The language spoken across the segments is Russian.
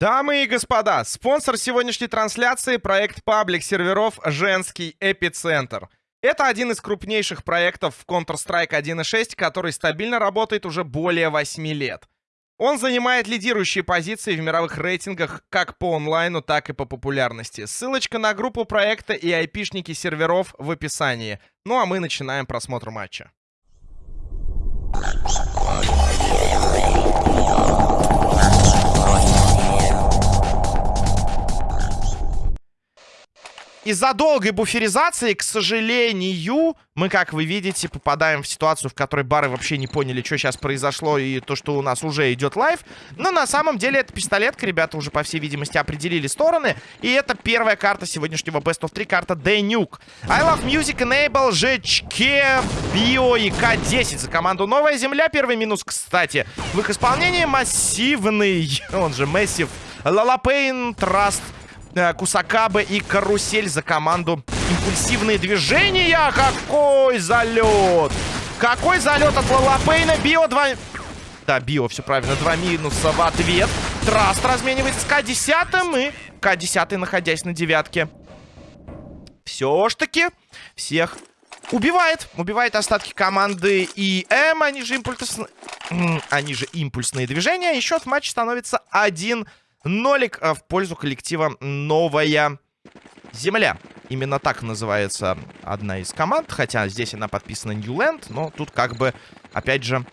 Дамы и господа, спонсор сегодняшней трансляции — проект паблик серверов «Женский эпицентр». Это один из крупнейших проектов в Counter-Strike 1.6, который стабильно работает уже более 8 лет. Он занимает лидирующие позиции в мировых рейтингах как по онлайну, так и по популярности. Ссылочка на группу проекта и айпишники серверов в описании. Ну а мы начинаем просмотр матча. Из-за долгой буферизации, к сожалению, мы, как вы видите, попадаем в ситуацию, в которой бары вообще не поняли, что сейчас произошло и то, что у нас уже идет лайв. Но на самом деле это пистолетка, ребята уже, по всей видимости, определили стороны. И это первая карта сегодняшнего Best of 3, карта de_nuke. I Love Music, Enable, ЖЧК, Био и К-10 за команду Новая Земля. Первый минус, кстати, в их исполнении массивный, он же Массив, Лалапейн, Траст, Э, Кусакабе и Карусель за команду. Импульсивные движения. Какой залет! Какой залет от Лалапейна. Био 2... Да, Био, все правильно. Два минуса в ответ. Траст разменивается с К-10 и К-10, находясь на девятке. Все ж таки всех убивает. Убивает остатки команды ИМ. Они же импульсные... Они же импульсные движения. И счет матча становится 1 Нолик э, в пользу коллектива «Новая Земля». Именно так называется одна из команд. Хотя здесь она подписана Newland. Но тут как бы, опять же,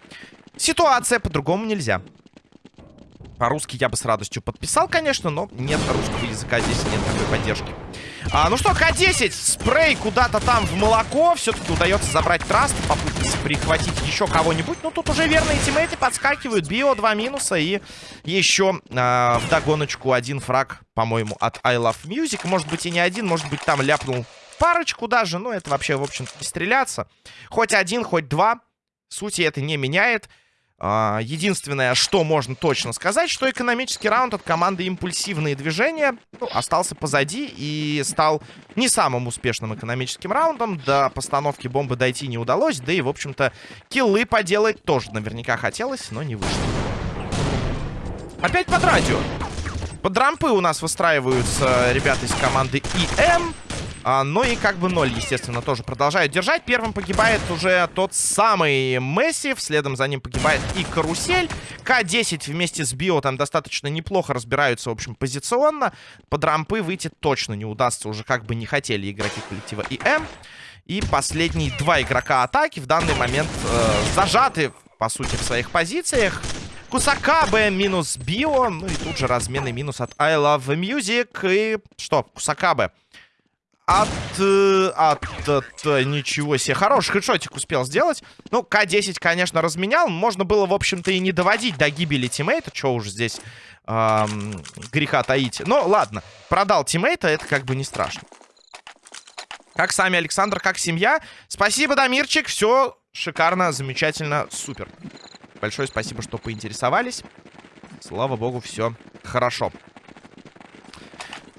ситуация по-другому нельзя. По-русски я бы с радостью подписал, конечно, но нет русского языка, здесь нет такой поддержки. А, ну что, К-10, спрей куда-то там в молоко. Все-таки удается забрать траст, попытаться прихватить еще кого-нибудь. Ну, тут уже верные тиммейты подскакивают. Био, два минуса и еще а, в догоночку один фраг, по-моему, от I Love Music. Может быть и не один, может быть там ляпнул парочку даже. Ну, это вообще, в общем-то, не стреляться. Хоть один, хоть два. Сути это не меняет. А, единственное, что можно точно сказать, что экономический раунд от команды «Импульсивные движения» ну, остался позади и стал не самым успешным экономическим раундом. До постановки бомбы дойти не удалось, да и, в общем-то, киллы поделать тоже наверняка хотелось, но не вышло. Опять под радио. Под рампы у нас выстраиваются ребята из команды ИМ. А, ну и как бы ноль, естественно, тоже продолжают держать. Первым погибает уже тот самый Месси. Следом за ним погибает и Карусель. К-10 вместе с Био там достаточно неплохо разбираются, в общем, позиционно. Под рампы выйти точно не удастся. Уже как бы не хотели игроки коллектива ИМ. И последние два игрока атаки в данный момент э, зажаты, по сути, в своих позициях. Кусакабе минус Био. Ну и тут же разменный минус от I Love Music. И что? Кусакабе от, э, от, от, э, ничего себе. Хороший хедшотик успел сделать. Ну, К-10, конечно, разменял. Можно было, в общем-то, и не доводить до гибели тиммейта. Что уж здесь эм, греха таить. Но ладно, продал тиммейта, это как бы не страшно. Как сами Александр, как семья. Спасибо, Дамирчик. Все шикарно, замечательно, супер. Большое спасибо, что поинтересовались. Слава богу, все хорошо.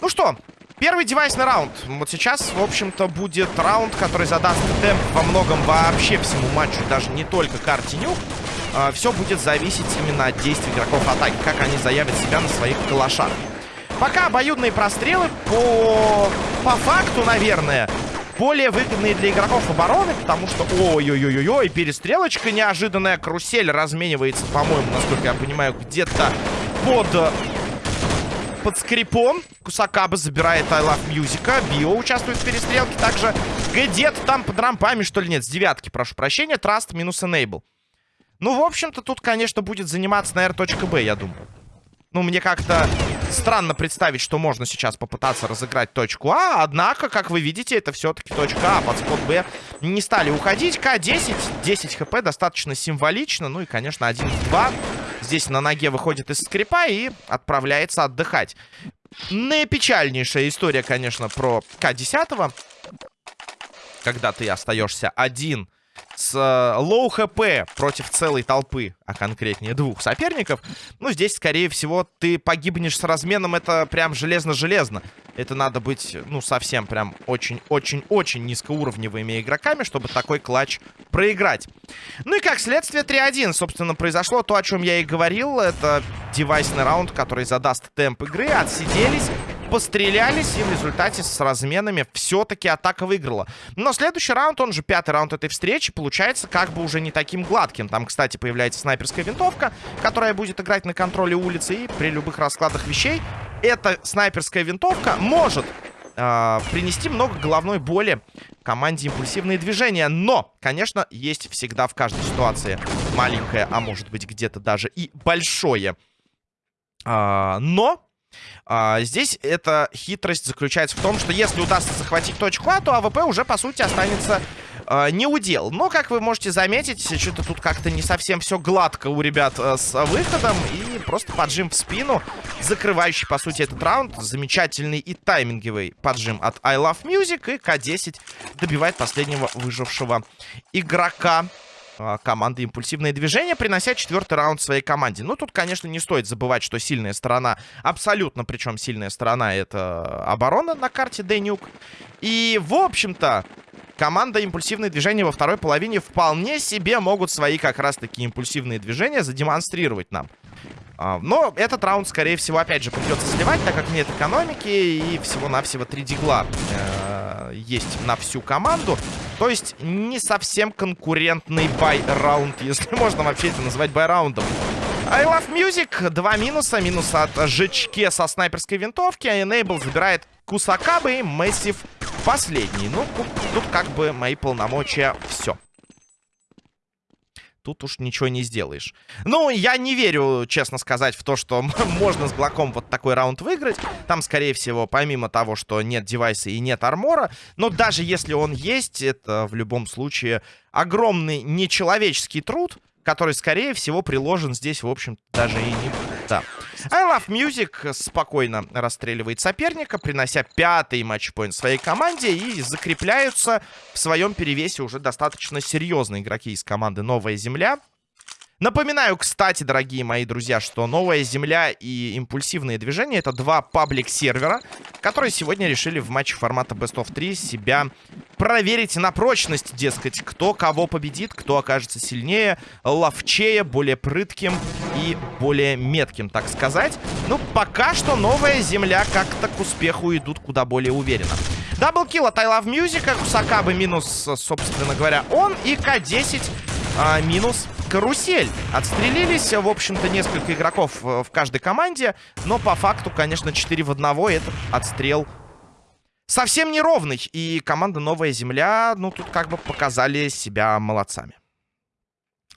Ну что, Первый девайсный раунд. Вот сейчас, в общем-то, будет раунд, который задаст темп во многом вообще всему матчу, даже не только карте нюк. А, все будет зависеть именно от действий игроков атаки, как они заявят себя на своих калашах. Пока обоюдные прострелы по, по факту, наверное, более выгодные для игроков обороны, потому что, ой-ой-ой-ой, перестрелочка неожиданная, карусель разменивается, по-моему, насколько я понимаю, где-то под под скрипом. Кусакаба забирает I Love Music. Био участвует в перестрелке. Также где-то там под рампами, что ли, нет. С девятки, прошу прощения. Траст минус Enable. Ну, в общем-то, тут, конечно, будет заниматься на R.B, я думаю. Ну, мне как-то странно представить, что можно сейчас попытаться разыграть точку А. Однако, как вы видите, это все-таки точка А. Под спот Б не стали уходить. К-10. 10 хп достаточно символично. Ну и, конечно, 1-2. Здесь на ноге выходит из скрипа и отправляется отдыхать. Наипечальнейшая история, конечно, про К-10. Когда ты остаешься один с э, low хп против целой толпы, а конкретнее двух соперников, ну, здесь, скорее всего, ты погибнешь с разменом, это прям железно-железно. Это надо быть, ну, совсем прям очень-очень-очень низкоуровневыми игроками, чтобы такой клатч проиграть. Ну и как следствие 3-1, собственно, произошло то, о чем я и говорил. Это девайсный раунд, который задаст темп игры. Отсиделись пострелялись, и в результате с разменами все-таки атака выиграла. Но следующий раунд, он же пятый раунд этой встречи, получается как бы уже не таким гладким. Там, кстати, появляется снайперская винтовка, которая будет играть на контроле улицы, и при любых раскладах вещей эта снайперская винтовка может э, принести много головной боли команде импульсивные движения. Но, конечно, есть всегда в каждой ситуации маленькое, а может быть где-то даже и большое. Э, но а, здесь эта хитрость заключается в том, что если удастся захватить точку А, то АВП уже, по сути, останется а, не удел. Но, как вы можете заметить, что-то тут как-то не совсем все гладко у ребят а, с выходом. И просто поджим в спину, закрывающий, по сути, этот раунд. Замечательный и тайминговый поджим от I Love Music. И К-10 добивает последнего выжившего игрока. А, команды импульсивные движения, принося четвертый раунд своей команде. Ну, тут, конечно, не стоит забывать, что сильная сторона, абсолютно причем сильная сторона, это оборона на карте Денюк. И, в общем-то, команда импульсивные движения во второй половине вполне себе могут свои как раз-таки импульсивные движения задемонстрировать нам. А, но этот раунд, скорее всего, опять же, придется сливать, так как нет экономики и всего-навсего 3 дигла э, есть на всю команду. То есть не совсем конкурентный buy -раунд, если можно вообще это назвать buy -раундом. I Love Music. Два минуса. Минус от Жечке со снайперской винтовки. А Enable забирает Кусакабы и Массив последний. Ну, тут как бы мои полномочия все тут уж ничего не сделаешь. Ну, я не верю, честно сказать, в то, что можно с Глоком вот такой раунд выиграть. Там, скорее всего, помимо того, что нет девайса и нет армора, но даже если он есть, это в любом случае огромный нечеловеческий труд, который, скорее всего, приложен здесь, в общем даже и не... Да. I Love Music спокойно расстреливает соперника, принося пятый матчпоинт своей команде и закрепляются в своем перевесе уже достаточно серьезные игроки из команды «Новая Земля». Напоминаю, кстати, дорогие мои друзья, что Новая Земля и Импульсивные Движения — это два паблик-сервера, которые сегодня решили в матче формата Best of 3 себя проверить на прочность, дескать, кто кого победит, кто окажется сильнее, ловчее, более прытким и более метким, так сказать. Ну, пока что Новая Земля как-то к успеху идут куда более уверенно. Даблкил от I Love Music, Кусакабы минус, собственно говоря, он, и К-10 а, минус карусель. Отстрелились, в общем-то, несколько игроков в каждой команде. Но по факту, конечно, 4 в 1 этот отстрел совсем неровный. И команда Новая Земля, ну, тут как бы показали себя молодцами.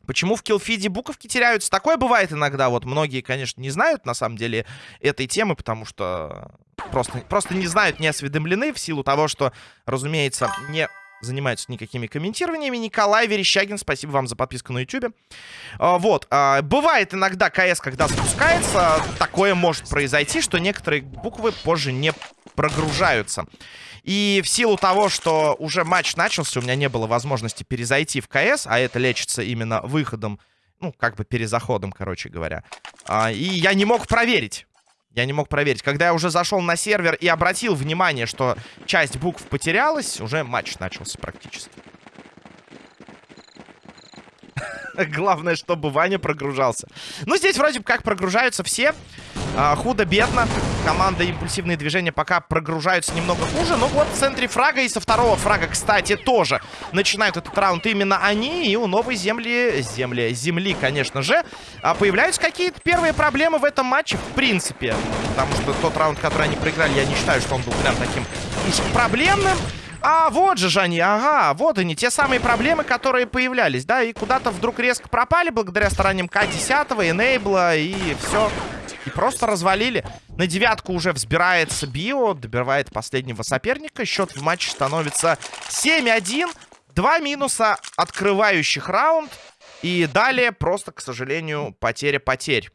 Почему в киллфиде буковки теряются? Такое бывает иногда. Вот многие, конечно, не знают, на самом деле, этой темы, потому что просто, просто не знают, не осведомлены в силу того, что, разумеется, не занимаются никакими комментированиями. Николай Верещагин, спасибо вам за подписку на YouTube. А, вот, а, бывает иногда КС, когда запускается, такое может произойти, что некоторые буквы позже не прогружаются. И в силу того, что уже матч начался, у меня не было возможности перезайти в КС, а это лечится именно выходом, ну, как бы перезаходом, короче говоря. А, и я не мог проверить. Я не мог проверить. Когда я уже зашел на сервер и обратил внимание, что часть букв потерялась, уже матч начался практически. Главное, чтобы Ваня прогружался. Ну, здесь вроде как прогружаются все. А, Худо-бедно. Команда импульсивные движения пока прогружаются немного хуже. Но вот в центре фрага и со второго фрага, кстати, тоже начинают этот раунд именно они. И у новой земли, земли, земли, конечно же, а, появляются какие-то первые проблемы в этом матче, в принципе. Потому что тот раунд, который они проиграли, я не считаю, что он был прям таким проблемным. А, вот же они, ага, вот они, те самые проблемы, которые появлялись, да, и куда-то вдруг резко пропали благодаря стараниям К-10, Энейбла, и все. И просто развалили. На девятку уже взбирается Био, добивает последнего соперника. Счет в матче становится 7-1. Два минуса, открывающих раунд. И далее просто, к сожалению, потеря потерь.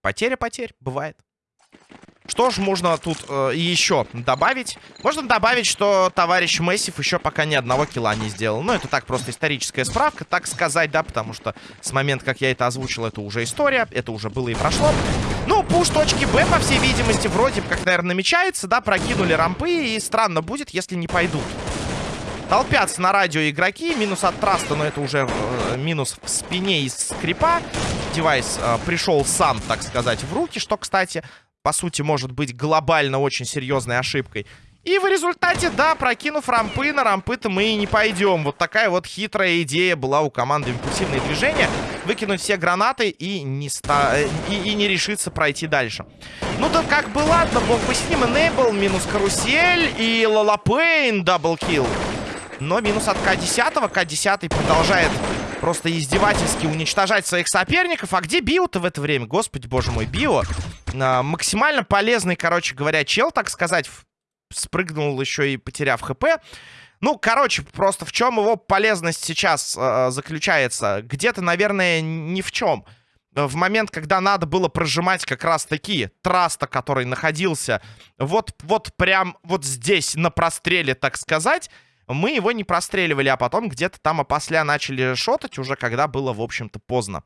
Потеря потерь бывает. Что же можно тут э, еще добавить? Можно добавить, что товарищ Мессив еще пока ни одного килла не сделал. Ну, это так просто историческая справка, так сказать, да, потому что с момента, как я это озвучил, это уже история, это уже было и прошло. Ну, пуш точки Б, по всей видимости, вроде как, наверное, намечается, да, прокинули рампы, и странно будет, если не пойдут. Толпятся на радио игроки. Минус от траста, но это уже э, минус в спине из скрипа. Девайс э, пришел сам, так сказать, в руки, что, кстати, по сути, может быть глобально очень серьезной ошибкой. И в результате, да, прокинув рампы, на рампы-то мы и не пойдем. Вот такая вот хитрая идея была у команды импульсивные движения. Выкинуть все гранаты и не, ста... и, и не решиться пройти дальше. Ну да как бы ладно, бог бы с ним. Enable, минус карусель и Лалапейн double kill. Но минус от К-10. К-10 продолжает просто издевательски уничтожать своих соперников. А где Био-то в это время? Господи, боже мой, Био. А, максимально полезный, короче говоря, чел, так сказать. Спрыгнул еще и потеряв ХП. Ну, короче, просто в чем его полезность сейчас э, заключается? Где-то, наверное, ни в чем. В момент, когда надо было прожимать как раз-таки траста, который находился вот, вот прям вот здесь на простреле, так сказать, мы его не простреливали, а потом где-то там опосля начали шотать, уже когда было, в общем-то, поздно.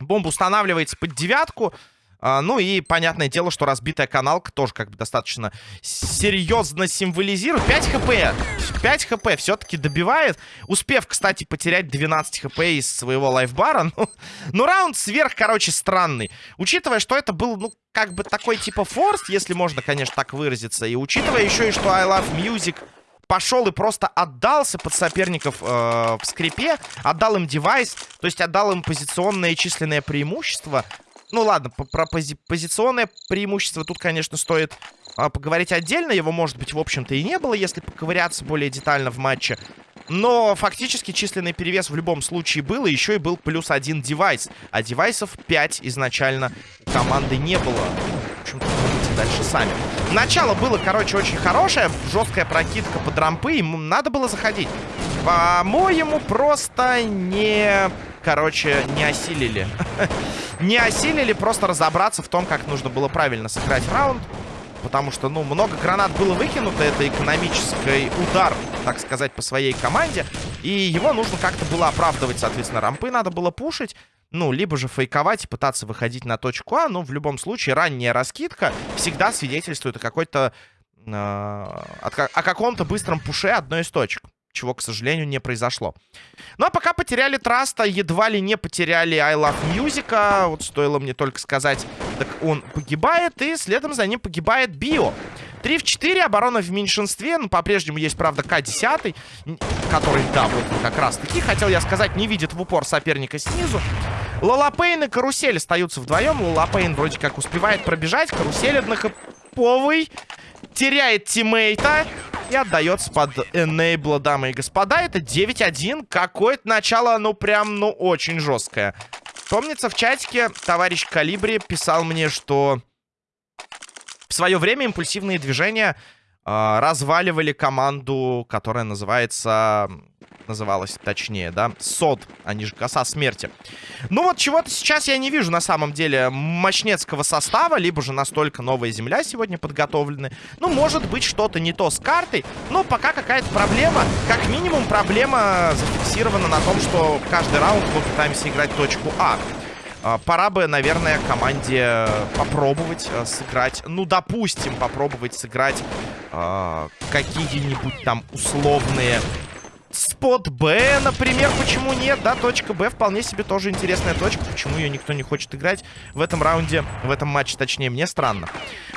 Бомба устанавливается под девятку. А, ну и понятное дело, что разбитая каналка тоже как бы достаточно серьезно символизирует. 5 хп. 5 хп все-таки добивает. Успев, кстати, потерять 12 хп из своего лайфбара. Ну, ну, раунд сверх, короче, странный. Учитывая, что это был, ну, как бы такой типа форс, если можно, конечно, так выразиться. И учитывая еще и, что I Love Music пошел и просто отдался под соперников э, в скрипе, отдал им девайс, то есть отдал им позиционное численное преимущество. Ну ладно, про пози позиционное преимущество тут, конечно, стоит э, поговорить отдельно. Его, может быть, в общем-то и не было, если поковыряться более детально в матче. Но фактически численный перевес в любом случае был, и еще и был плюс один девайс. А девайсов 5 изначально команды не было. В общем-то, дальше сами. Начало было, короче, очень хорошее. Жесткая прокидка под рампы. Им надо было заходить. По-моему, просто не... Короче, не осилили. не осилили просто разобраться в том, как нужно было правильно сыграть раунд. Потому что, ну, много гранат было выкинуто. Это экономический удар, так сказать, по своей команде. И его нужно как-то было оправдывать, соответственно. Рампы надо было пушить. Ну, либо же фейковать и пытаться выходить на точку А. Но в любом случае ранняя раскидка всегда свидетельствует о какой-то... Э, о каком-то быстром пуше одной из точек. Чего, к сожалению, не произошло. Ну, а пока потеряли Траста, едва ли не потеряли I Love Music. Вот стоило мне только сказать, так он погибает, и следом за ним погибает Био. 3 в 4, оборона в меньшинстве. Ну, по-прежнему есть, правда, К-10, который, да, вот как раз-таки, хотел я сказать, не видит в упор соперника снизу. Лалапейн и Карусель остаются вдвоем. Лалапейн вроде как успевает пробежать. Карусель однохэповый. Теряет тиммейта. И отдается под энейбла, дамы и господа. Это 9-1. Какое-то начало, ну, прям, ну, очень жесткое. Помнится, в чатике товарищ Калибри писал мне, что в свое время импульсивные движения разваливали команду, которая называется называлась точнее, да, СОД, а не же коса смерти. Ну вот чего-то сейчас я не вижу на самом деле мощнецкого состава, либо же настолько новая земля сегодня подготовлены. Ну, может быть, что-то не то с картой, но пока какая-то проблема, как минимум проблема зафиксирована на том, что каждый раунд мы пытаемся играть точку А. а пора бы, наверное, команде попробовать э, сыграть, ну, допустим, попробовать сыграть э, какие-нибудь там условные Спот Б, например, почему нет? Да, точка Б вполне себе тоже интересная точка. Почему ее никто не хочет играть в этом раунде, в этом матче, точнее, мне странно.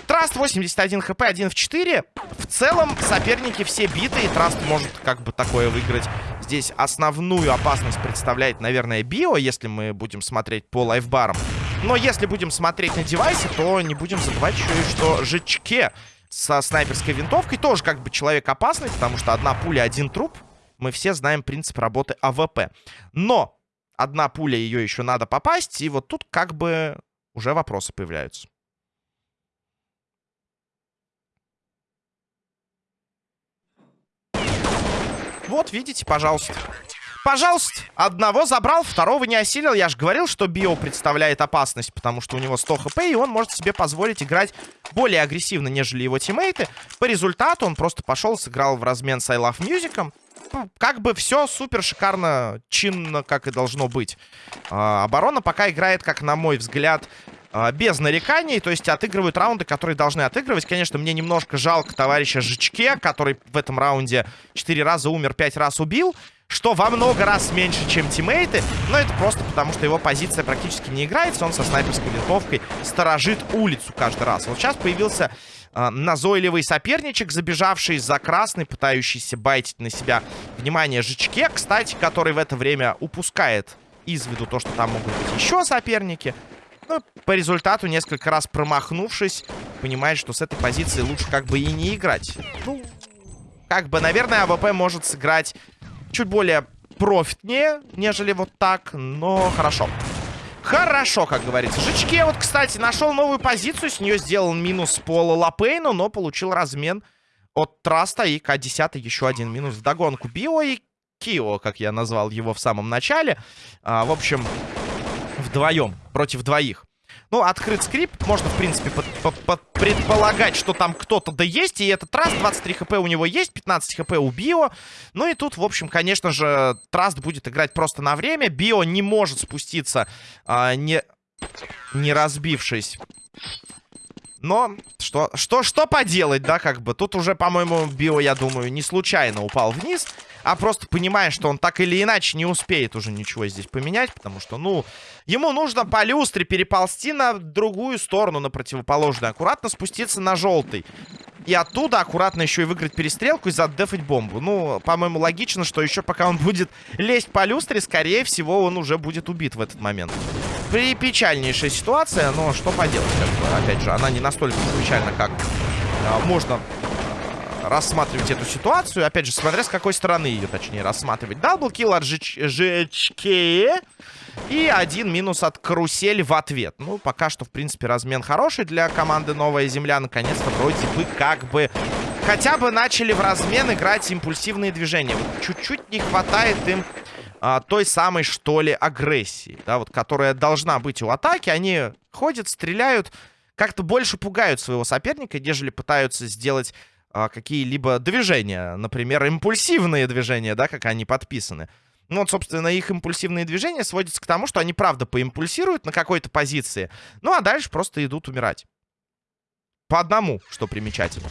Траст 81 хп, 1 в 4. В целом, соперники все биты, и Траст может как бы такое выиграть. Здесь основную опасность представляет, наверное, Био, если мы будем смотреть по лайфбарам. Но если будем смотреть на девайсе, то не будем забывать еще и что Жичке со снайперской винтовкой тоже как бы человек опасный, потому что одна пуля, один труп мы все знаем принцип работы АВП. Но одна пуля, ее еще надо попасть, и вот тут как бы уже вопросы появляются. Вот, видите, пожалуйста. Пожалуйста, одного забрал, второго не осилил. Я же говорил, что Био представляет опасность, потому что у него 100 хп, и он может себе позволить играть более агрессивно, нежели его тиммейты. По результату он просто пошел, сыграл в размен с I Love Music. Ну, как бы все супер шикарно, чинно, как и должно быть. А, оборона пока играет, как на мой взгляд, а, без нареканий, то есть отыгрывают раунды, которые должны отыгрывать. Конечно, мне немножко жалко товарища Жичке, который в этом раунде 4 раза умер, 5 раз убил, что во много раз меньше, чем тиммейты, но это просто потому, что его позиция практически не играется, он со снайперской винтовкой сторожит улицу каждый раз. Вот сейчас появился назойливый соперничек, забежавший за красный, пытающийся байтить на себя внимание Жичке, кстати, который в это время упускает из виду то, что там могут быть еще соперники. Ну, по результату, несколько раз промахнувшись, понимает, что с этой позиции лучше как бы и не играть. Ну, как бы, наверное, АВП может сыграть чуть более профитнее, нежели вот так, но хорошо. Хорошо, как говорится. Жичке вот, кстати, нашел новую позицию, с нее сделал минус по Лапейну, но получил размен от Траста и К-10 еще один минус в догонку. Био и Кио, как я назвал его в самом начале. А, в общем, вдвоем, против двоих. Ну, открыт скрипт. Можно, в принципе, под, под, под предполагать, что там кто-то да есть. И этот Траст, 23 хп у него есть, 15 хп у Био. Ну и тут, в общем, конечно же, Траст будет играть просто на время. Био не может спуститься, а, не, не разбившись. Но что, что, что поделать, да, как бы. Тут уже, по-моему, Био, я думаю, не случайно упал вниз а просто понимая, что он так или иначе не успеет уже ничего здесь поменять, потому что, ну, ему нужно по люстре переползти на другую сторону, на противоположную, аккуратно спуститься на желтый. И оттуда аккуратно еще и выиграть перестрелку и задефать бомбу. Ну, по-моему, логично, что еще пока он будет лезть по люстре, скорее всего, он уже будет убит в этот момент. Припечальнейшая ситуация, но что поделать, как бы, опять же, она не настолько печальна, как а, можно рассматривать эту ситуацию. Опять же, смотря с какой стороны ее, точнее, рассматривать. Даблкил от ЖЧК. И один минус от карусель в ответ. Ну, пока что, в принципе, размен хороший для команды Новая Земля. Наконец-то вроде бы как бы хотя бы начали в размен играть импульсивные движения. Вот чуть-чуть не хватает им а, той самой, что ли, агрессии, да, вот, которая должна быть у атаки. Они ходят, стреляют, как-то больше пугают своего соперника, нежели пытаются сделать какие-либо движения. Например, импульсивные движения, да, как они подписаны. Ну, вот, собственно, их импульсивные движения сводятся к тому, что они, правда, поимпульсируют на какой-то позиции. Ну, а дальше просто идут умирать. По одному, что примечательно.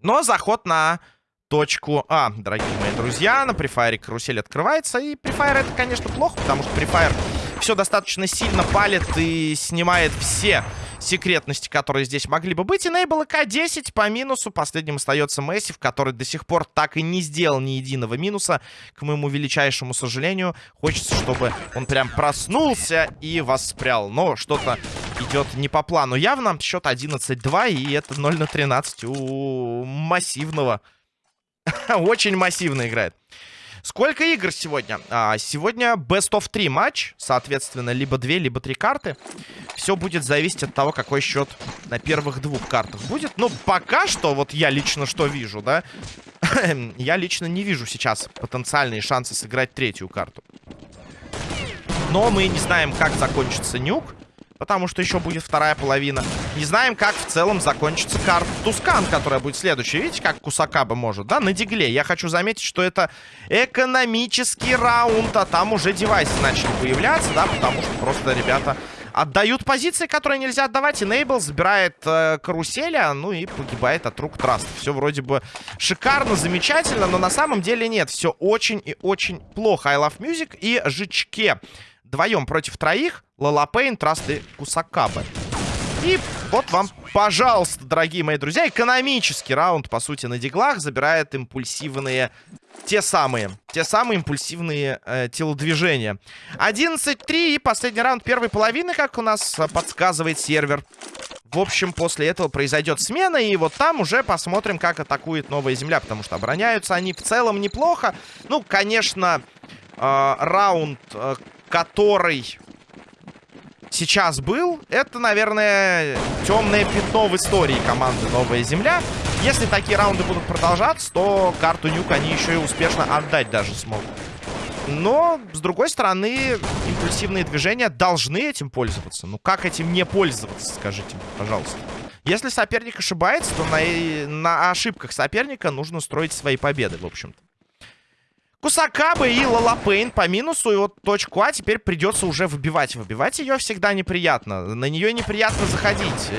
Но заход на точку А, дорогие мои друзья. На префайре карусель открывается. И префайр это, конечно, плохо, потому что префайр все достаточно сильно палит и снимает все секретности, которые здесь могли бы быть. Enable К10 по минусу. Последним остается Мэссив, который до сих пор так и не сделал ни единого минуса. К моему величайшему сожалению. Хочется, чтобы он прям проснулся и воспрял. Но что-то идет не по плану. Явно счет 11-2, и это 0 на 13 у массивного. Очень массивно играет. Сколько игр сегодня? А, сегодня Best of 3 матч. Соответственно, либо 2, либо 3 карты. Все будет зависеть от того, какой счет на первых двух картах будет. Ну, пока что, вот я лично что вижу, да? я лично не вижу сейчас потенциальные шансы сыграть третью карту. Но мы не знаем, как закончится нюк потому что еще будет вторая половина. Не знаем, как в целом закончится карта Тускан, которая будет следующая. Видите, как Кусакаба может, да, на дигле. Я хочу заметить, что это экономический раунд, а там уже девайсы начали появляться, да, потому что просто ребята отдают позиции, которые нельзя отдавать. Enable забирает э, каруселя, ну и погибает от рук Траст. Все вроде бы шикарно, замечательно, но на самом деле нет. Все очень и очень плохо. I Love Music и Жичке вдвоем против троих. Лалапейн, Траст и Кусакабе. И вот вам, пожалуйста, дорогие мои друзья, экономический раунд, по сути, на диглах забирает импульсивные, те самые, те самые импульсивные э, телодвижения. 11-3 и последний раунд первой половины, как у нас подсказывает сервер. В общем, после этого произойдет смена, и вот там уже посмотрим, как атакует Новая Земля, потому что обороняются они в целом неплохо. Ну, конечно, э, раунд, э, который сейчас был, это, наверное, темное пятно в истории команды Новая Земля. Если такие раунды будут продолжаться, то карту Нюк они еще и успешно отдать даже смогут. Но, с другой стороны, импульсивные движения должны этим пользоваться. Ну, как этим не пользоваться, скажите, пожалуйста. Если соперник ошибается, то на, на ошибках соперника нужно строить свои победы, в общем-то. Кусакабы и Лалапейн по минусу. И вот точку А теперь придется уже выбивать. Выбивать ее всегда неприятно. На нее неприятно заходить.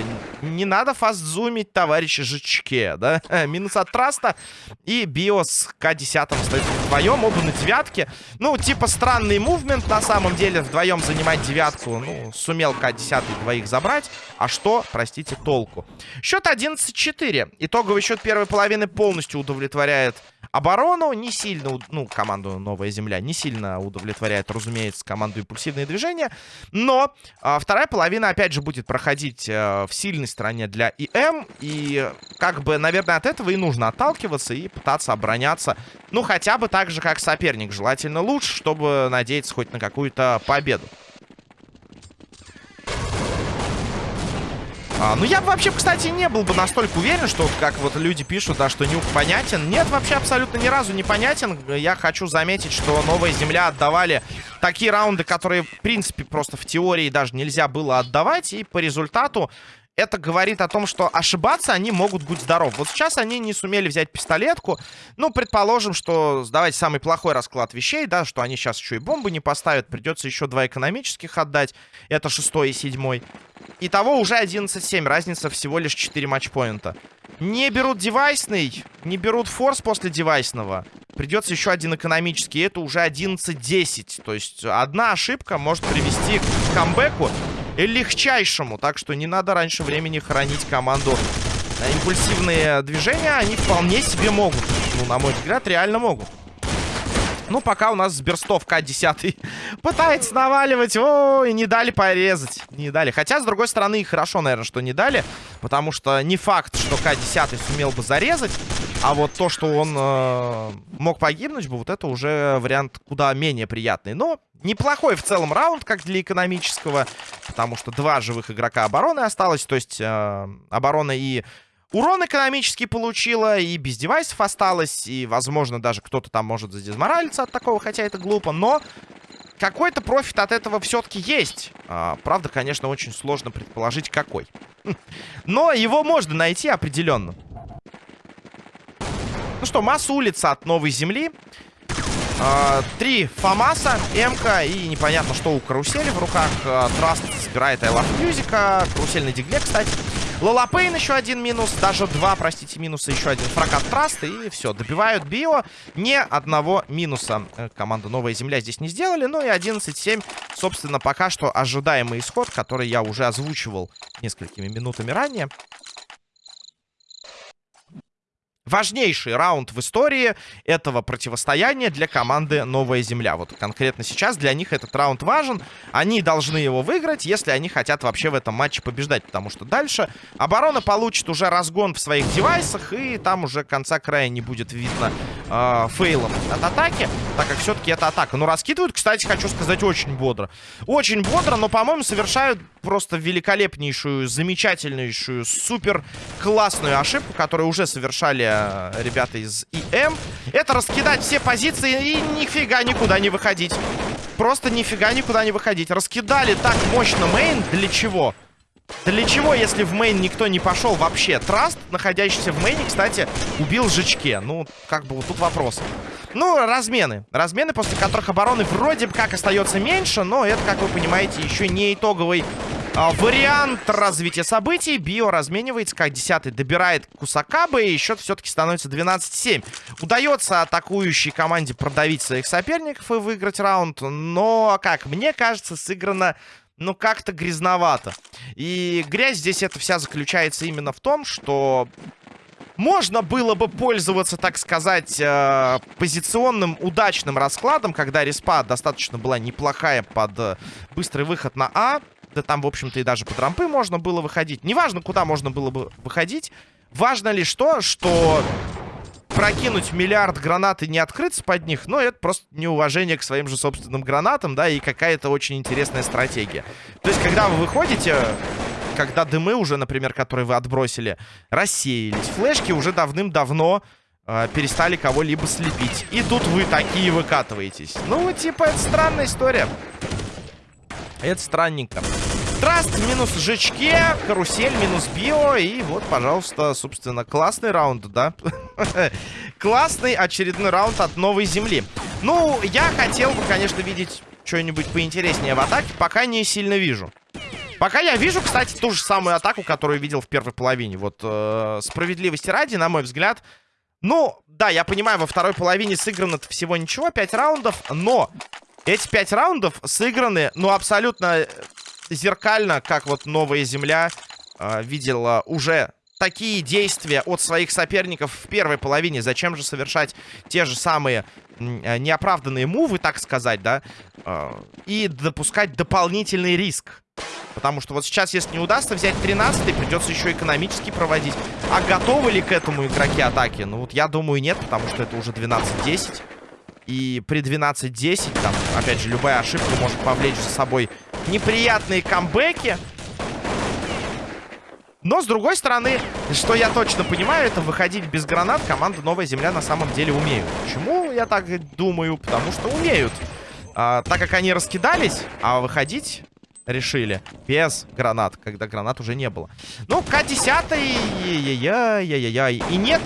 Не надо фастзумить, товарищи жичке, да? Минус от Траста. И Биос К-10 стоит вдвоем. Оба на девятке. Ну, типа странный мувмент на самом деле. Вдвоем занимать девятку. Ну, сумел К-10 двоих забрать. А что, простите, толку? Счет 11-4. Итоговый счет первой половины полностью удовлетворяет оборону. Не сильно, ну, команду «Новая земля» не сильно удовлетворяет, разумеется, команду «Импульсивные движения». Но а, вторая половина, опять же, будет проходить а, в сильной стороне для ИМ. И, как бы, наверное, от этого и нужно отталкиваться и пытаться обороняться. Ну, хотя бы так же, как соперник. Желательно лучше, чтобы надеяться хоть на какую-то победу. А, ну, я бы вообще, кстати, не был бы настолько уверен, что, как вот люди пишут, да, что нюк понятен. Нет, вообще абсолютно ни разу не понятен. Я хочу заметить, что Новая Земля отдавали такие раунды, которые, в принципе, просто в теории даже нельзя было отдавать. И по результату это говорит о том, что ошибаться они могут быть здоров. Вот сейчас они не сумели взять пистолетку. Ну, предположим, что давайте самый плохой расклад вещей, да, что они сейчас еще и бомбы не поставят. Придется еще два экономических отдать. Это шестой и седьмой. Итого уже 11-7. Разница всего лишь 4 матчпоинта. Не берут девайсный, не берут форс после девайсного. Придется еще один экономический. Это уже 11-10. То есть одна ошибка может привести к камбэку легчайшему. Так что не надо раньше времени хранить команду. Импульсивные движения они вполне себе могут. Ну, на мой взгляд, реально могут. Ну, пока у нас Сберстов К-10 пытается наваливать. Ой, не дали порезать. Не дали. Хотя, с другой стороны, хорошо, наверное, что не дали. Потому что не факт, что К-10 сумел бы зарезать. А вот то, что он э, мог погибнуть бы, вот это уже вариант куда менее приятный. Но неплохой в целом раунд, как для экономического. Потому что два живых игрока обороны осталось. То есть э, оборона и Урон экономический получила, и без девайсов осталось, и, возможно, даже кто-то там может задезморалиться от такого, хотя это глупо, но какой-то профит от этого все-таки есть. А, правда, конечно, очень сложно предположить, какой. Но его можно найти определенно. Ну что, масса улица от новой земли. А, три Фамаса, МК и непонятно, что у карусели в руках. А, Траст собирает I Love Music. Карусель на дигле, кстати. Лолапейн еще один минус, даже два, простите, минуса, еще один фракат Траста, и все, добивают Био. Ни одного минуса э, команда Новая Земля здесь не сделали, ну и 11-7, собственно, пока что ожидаемый исход, который я уже озвучивал несколькими минутами ранее важнейший раунд в истории этого противостояния для команды Новая Земля. Вот конкретно сейчас для них этот раунд важен. Они должны его выиграть, если они хотят вообще в этом матче побеждать. Потому что дальше оборона получит уже разгон в своих девайсах. И там уже конца края не будет видно э, фейлом от атаки. Так как все-таки это атака. Но раскидывают, кстати, хочу сказать, очень бодро. Очень бодро, но, по-моему, совершают просто великолепнейшую, замечательнейшую, супер классную ошибку, которую уже совершали Э, ребята из ИМ. Это раскидать все позиции и нифига никуда не выходить. Просто нифига никуда не выходить. Раскидали так мощно main. Для чего? Для чего, если в main никто не пошел вообще? Траст, находящийся в мейне, кстати, убил Жичке. Ну, как бы вот тут вопрос. Ну, размены. Размены, после которых обороны вроде как остается меньше, но это, как вы понимаете, еще не итоговый а, вариант развития событий. Био разменивается, как 10 добирает Кусакабы, и счет все-таки становится 12-7. Удается атакующей команде продавить своих соперников и выиграть раунд, но, как мне кажется, сыграно ну, как-то грязновато. И грязь здесь это вся заключается именно в том, что можно было бы пользоваться, так сказать, э, позиционным удачным раскладом, когда респа достаточно была неплохая под э, быстрый выход на А. Да там, в общем-то, и даже под рампы можно было выходить. Неважно, куда можно было бы выходить. Важно лишь то, что прокинуть миллиард гранат и не открыться под них, ну, это просто неуважение к своим же собственным гранатам, да, и какая-то очень интересная стратегия. То есть, когда вы выходите, когда дымы уже, например, которые вы отбросили, рассеялись, флешки уже давным-давно э, перестали кого-либо слепить. И тут вы такие выкатываетесь. Ну, типа, это странная история. Это странненько. Траст минус жечке, карусель минус био. И вот, пожалуйста, собственно, классный раунд, да? Классный очередной раунд от новой земли. Ну, я хотел бы, конечно, видеть что-нибудь поинтереснее в атаке. Пока не сильно вижу. Пока я вижу, кстати, ту же самую атаку, которую видел в первой половине. Вот, э, справедливости ради, на мой взгляд. Ну, да, я понимаю, во второй половине сыграно всего ничего, 5 раундов. Но эти 5 раундов сыграны, ну, абсолютно зеркально, как вот Новая Земля э, видела уже такие действия от своих соперников в первой половине. Зачем же совершать те же самые э, неоправданные мувы, так сказать, да? Э, и допускать дополнительный риск. Потому что вот сейчас, если не удастся взять 13 придется еще экономически проводить. А готовы ли к этому игроки атаки? Ну вот я думаю нет, потому что это уже 12-10. И при 12-10, там, опять же, любая ошибка может повлечь за собой неприятные камбэки. Но, с другой стороны, что я точно понимаю, это выходить без гранат команда Новая Земля на самом деле умеют. Почему я так думаю? Потому что умеют. А, так как они раскидались, а выходить решили без гранат, когда гранат уже не было. Ну, К-10, яй-яй-яй-яй-яй. И нет,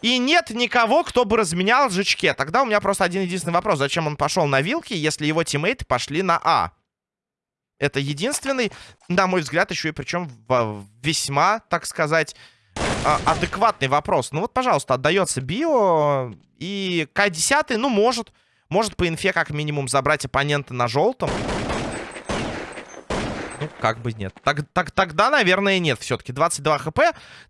и нет никого, кто бы разменял жучке. Тогда у меня просто один единственный вопрос. Зачем он пошел на вилки, если его тиммейты пошли на А? Это единственный, на мой взгляд, еще и причем весьма, так сказать, а, адекватный вопрос. Ну вот, пожалуйста, отдается био. И К-10, ну, может, может по инфе как минимум забрать оппонента на желтом. Как бы нет. Так, так, тогда, наверное, нет все-таки. 22 хп.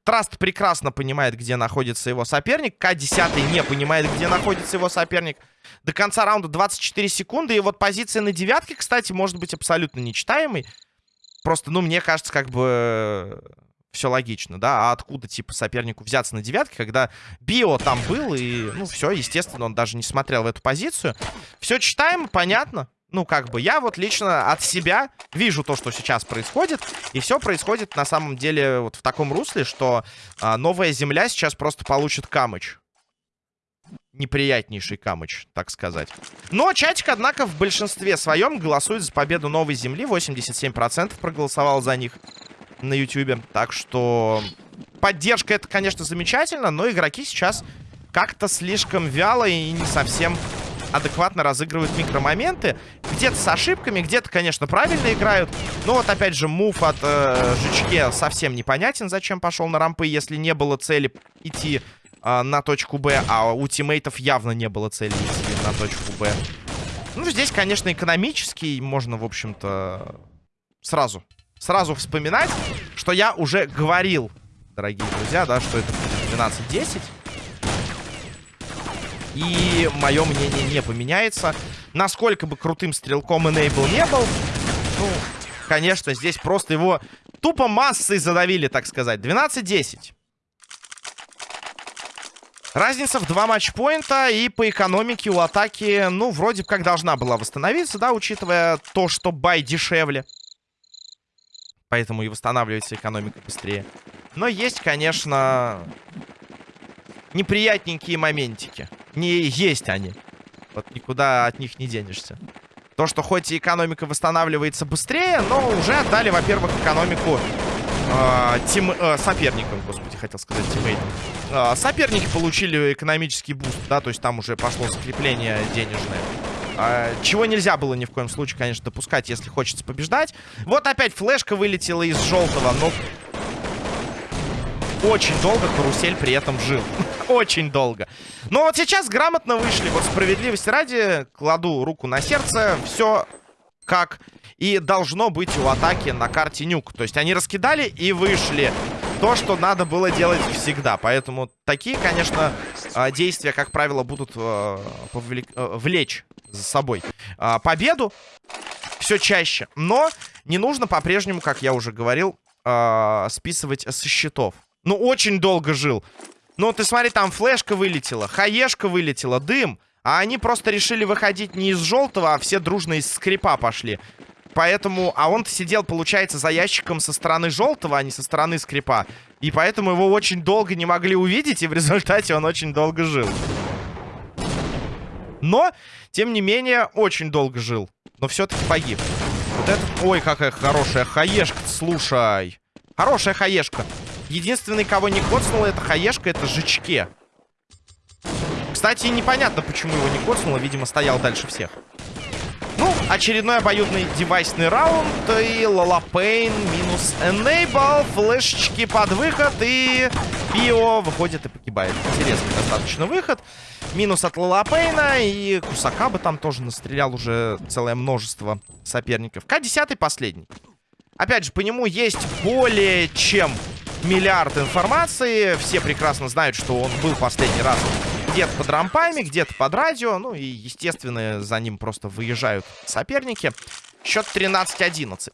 Траст прекрасно понимает, где находится его соперник. К-10 не понимает, где находится его соперник. До конца раунда 24 секунды. И вот позиция на девятке, кстати, может быть абсолютно нечитаемой. Просто, ну, мне кажется, как бы все логично, да, а откуда, типа, сопернику взяться на девятке, когда Био там был, и, ну, все, естественно, он даже не смотрел в эту позицию. Все читаемо, понятно, ну, как бы, я вот лично от себя вижу то, что сейчас происходит. И все происходит на самом деле вот в таком русле, что а, новая земля сейчас просто получит камыч. Неприятнейший камыч, так сказать. Но чатик, однако, в большинстве своем голосует за победу новой земли. 87% проголосовал за них на YouTube. Так что поддержка это, конечно, замечательно, но игроки сейчас как-то слишком вяло и не совсем адекватно разыгрывают микромоменты. Где-то с ошибками, где-то, конечно, правильно играют. Но вот, опять же, мув от э, Жичке совсем непонятен, зачем пошел на рампы, если не было цели идти э, на точку Б, а у тиммейтов явно не было цели идти на точку Б. Ну, здесь, конечно, экономический, можно, в общем-то, сразу, сразу вспоминать, что я уже говорил, дорогие друзья, да, что это будет 12-10. И мое мнение не поменяется. Насколько бы крутым стрелком Enable не был, ну, конечно, здесь просто его тупо массой задавили, так сказать. 12-10. Разница в два матчпоинта, и по экономике у атаки, ну, вроде как должна была восстановиться, да, учитывая то, что бай дешевле. Поэтому и восстанавливается экономика быстрее. Но есть, конечно, неприятненькие моментики. Ну есть они. Вот никуда от них не денешься. То, что хоть и экономика восстанавливается быстрее, но уже отдали, во-первых, экономику э, тим, э, соперникам, господи, хотел сказать, тиммейтам. Э, соперники получили экономический буст, да, то есть там уже пошло скопление денежное. Э, чего нельзя было ни в коем случае, конечно, допускать, если хочется побеждать. Вот опять флешка вылетела из желтого, но очень долго карусель при этом жил. Очень долго. Но вот сейчас грамотно вышли. Вот справедливости ради, кладу руку на сердце. Все как и должно быть у атаки на карте нюк. То есть они раскидали и вышли. То, что надо было делать всегда. Поэтому такие, конечно, а, действия, как правило, будут а, а, влечь за собой победу все чаще. Но не нужно по-прежнему, как я уже говорил, списывать со счетов. Ну, очень долго жил. Ну, ты смотри, там флешка вылетела, хаешка вылетела, дым. А они просто решили выходить не из желтого, а все дружно из скрипа пошли. Поэтому... А он сидел, получается, за ящиком со стороны желтого, а не со стороны скрипа. И поэтому его очень долго не могли увидеть, и в результате он очень долго жил. Но, тем не менее, очень долго жил. Но все-таки погиб. Вот этот... Ой, какая хорошая хаешка, слушай. Хорошая хаешка. Единственный, кого не коцнуло, это хаешка, это жичке. Кстати, непонятно, почему его не коцнуло. Видимо, стоял дальше всех. Ну, очередной обоюдный девайсный раунд. И Лалапейн минус Enable. Флешечки под выход. И Био выходит и погибает. Интересный достаточно выход. Минус от Лалапейна. И Кусака бы там тоже настрелял уже целое множество соперников. К-10 последний. Опять же, по нему есть более чем миллиард информации. Все прекрасно знают, что он был последний раз где-то под рампами, где-то под радио. Ну и, естественно, за ним просто выезжают соперники. Счет 13-11.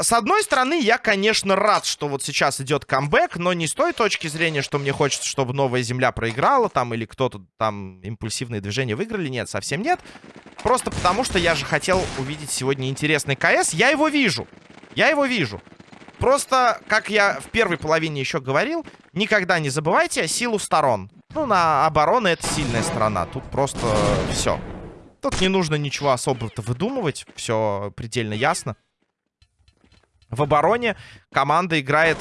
С одной стороны, я, конечно, рад, что вот сейчас идет камбэк, но не с той точки зрения, что мне хочется, чтобы Новая Земля проиграла там, или кто-то там импульсивные движения выиграли. Нет, совсем нет. Просто потому, что я же хотел увидеть сегодня интересный КС. Я его вижу. Я его вижу. Просто, как я в первой половине еще говорил, никогда не забывайте силу сторон. Ну, на обороны это сильная сторона. Тут просто все. Тут не нужно ничего особо-то выдумывать. Все предельно ясно. В обороне команда играет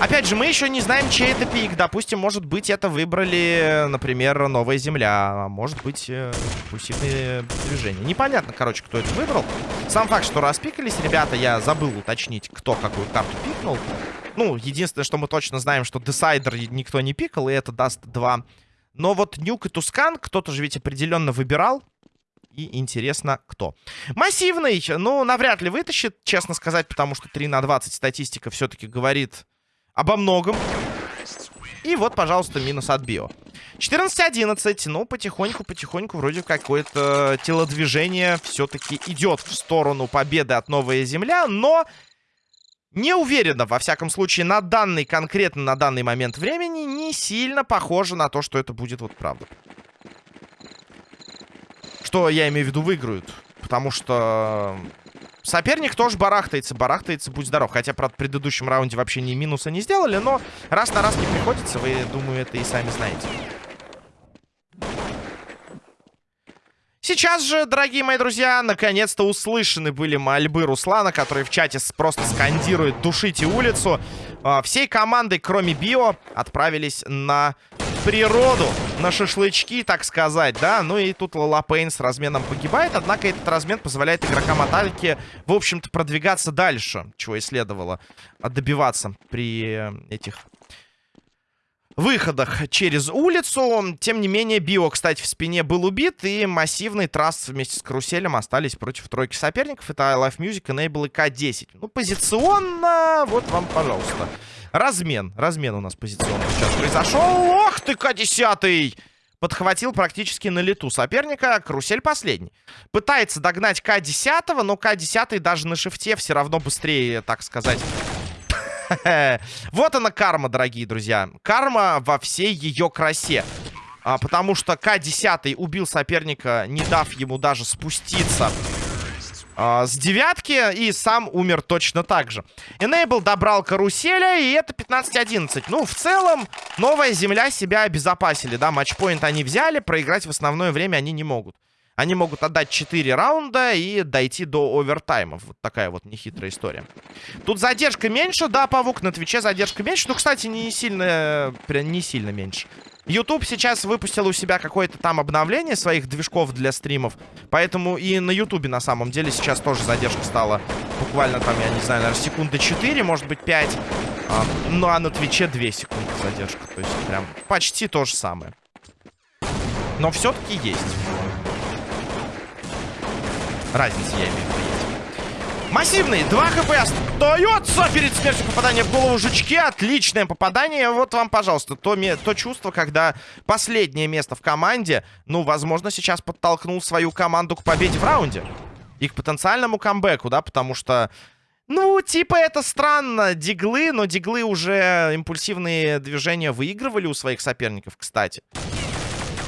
Опять же, мы еще не знаем, чей это пик. Допустим, может быть, это выбрали, например, Новая Земля. А может быть, э, движения. Непонятно, короче, кто это выбрал. Сам факт, что распикались, ребята, я забыл уточнить, кто какую карту пикнул. Ну, единственное, что мы точно знаем, что Десайдер никто не пикал, и это даст 2. Но вот Нюк и Тускан кто-то же ведь определенно выбирал. И интересно, кто. Массивный, ну, навряд ли вытащит, честно сказать, потому что 3 на 20 статистика все-таки говорит обо многом. И вот, пожалуйста, минус от био. 14-11. Ну, потихоньку-потихоньку вроде какое-то телодвижение все-таки идет в сторону победы от Новая Земля. Но не уверена, во всяком случае, на данный, конкретно на данный момент времени, не сильно похоже на то, что это будет вот правда. Что я имею в виду выиграют. Потому что Соперник тоже барахтается, барахтается, будь здоров. Хотя, правда, в предыдущем раунде вообще ни минуса не сделали, но раз на раз не приходится, вы, думаю, это и сами знаете. Сейчас же, дорогие мои друзья, наконец-то услышаны были мольбы Руслана, который в чате просто скандирует «Душите улицу». А, всей командой, кроме Био, отправились на природу, на шашлычки, так сказать, да. Ну и тут Лалапейн с разменом погибает, однако этот размен позволяет игрокам Аталики, в общем-то, продвигаться дальше, чего и следовало добиваться при этих выходах через улицу. Тем не менее, Био, кстати, в спине был убит, и массивный трасс вместе с Каруселем остались против тройки соперников. Это I Life Music, Enable и К-10. Ну, позиционно, вот вам, пожалуйста. Размен. Размен у нас позиционно сейчас произошел. Ох ты, К-10! Подхватил практически на лету соперника. Карусель последний. Пытается догнать К-10, но К-10 даже на шифте все равно быстрее, так сказать. Вот она карма, дорогие друзья. Карма во всей ее красе. А, потому что К-10 убил соперника, не дав ему даже спуститься э, с девятки и сам умер точно так же. Enable добрал каруселя, и это 15-11. Ну, в целом, новая земля себя обезопасили, да, матчпоинт они взяли, проиграть в основное время они не могут. Они могут отдать 4 раунда и дойти до овертаймов. Вот такая вот нехитрая история. Тут задержка меньше, да, Павук, на Твиче задержка меньше. Ну, кстати, не сильно, прям не сильно меньше. YouTube сейчас выпустил у себя какое-то там обновление своих движков для стримов. Поэтому и на YouTube на самом деле сейчас тоже задержка стала буквально там, я не знаю, наверное, секунды 4, может быть 5. А, ну а на Твиче 2 секунды задержка. То есть прям почти то же самое. Но все-таки есть. Разница, я имею в виду. Массивный, 2 хп остается перед смертью попадания в голову жучке. Отличное попадание. Вот вам, пожалуйста, то, то чувство, когда последнее место в команде, ну, возможно, сейчас подтолкнул свою команду к победе в раунде. И к потенциальному камбэку, да, потому что... Ну, типа, это странно. Диглы, но диглы уже импульсивные движения выигрывали у своих соперников, кстати.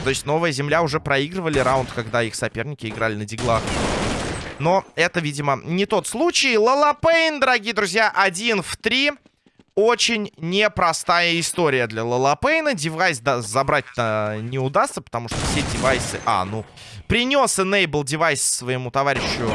То есть Новая Земля уже проигрывали раунд, когда их соперники играли на диглах. Но это, видимо, не тот случай. Лалапейн, дорогие друзья, один в три. Очень непростая история для Лалапейна. Девайс да, забрать-то не удастся, потому что все девайсы... А, ну, принес Enable девайс своему товарищу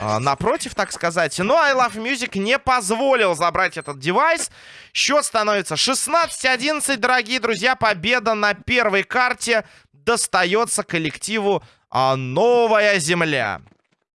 а, напротив, так сказать. Но I Love Music не позволил забрать этот девайс. Счет становится 16-11, дорогие друзья. Победа на первой карте достается коллективу а, Новая Земля.